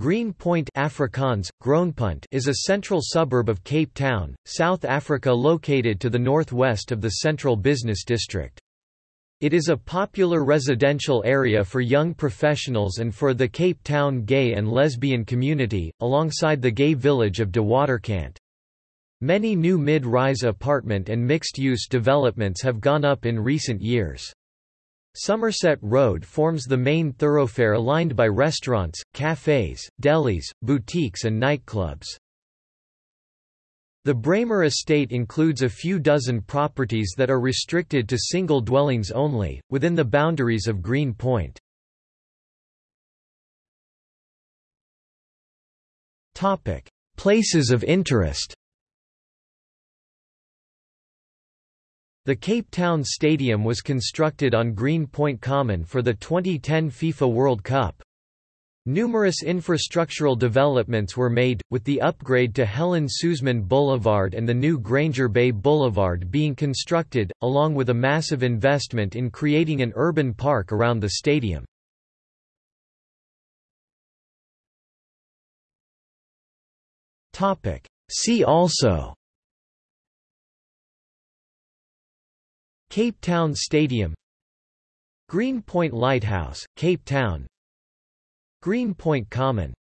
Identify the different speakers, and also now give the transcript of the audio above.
Speaker 1: Green Point Afrikaans, Groenpunt is a central suburb of Cape Town, South Africa located to the northwest of the central business district. It is a popular residential area for young professionals and for the Cape Town gay and lesbian community, alongside the gay village of De Waterkant. Many new mid-rise apartment and mixed-use developments have gone up in recent years. Somerset Road forms the main thoroughfare lined by restaurants, cafes, delis, boutiques and nightclubs. The Braemar estate includes a few dozen properties that are restricted to single dwellings only, within the boundaries of Green Point. Places of interest The Cape Town Stadium was constructed on Green Point Common for the 2010 FIFA World Cup. Numerous infrastructural developments were made, with the upgrade to Helen Suzman Boulevard and the new Granger Bay Boulevard being constructed, along with a massive investment in creating an urban park around the stadium. See also Cape Town Stadium Green Point Lighthouse, Cape Town Green Point Common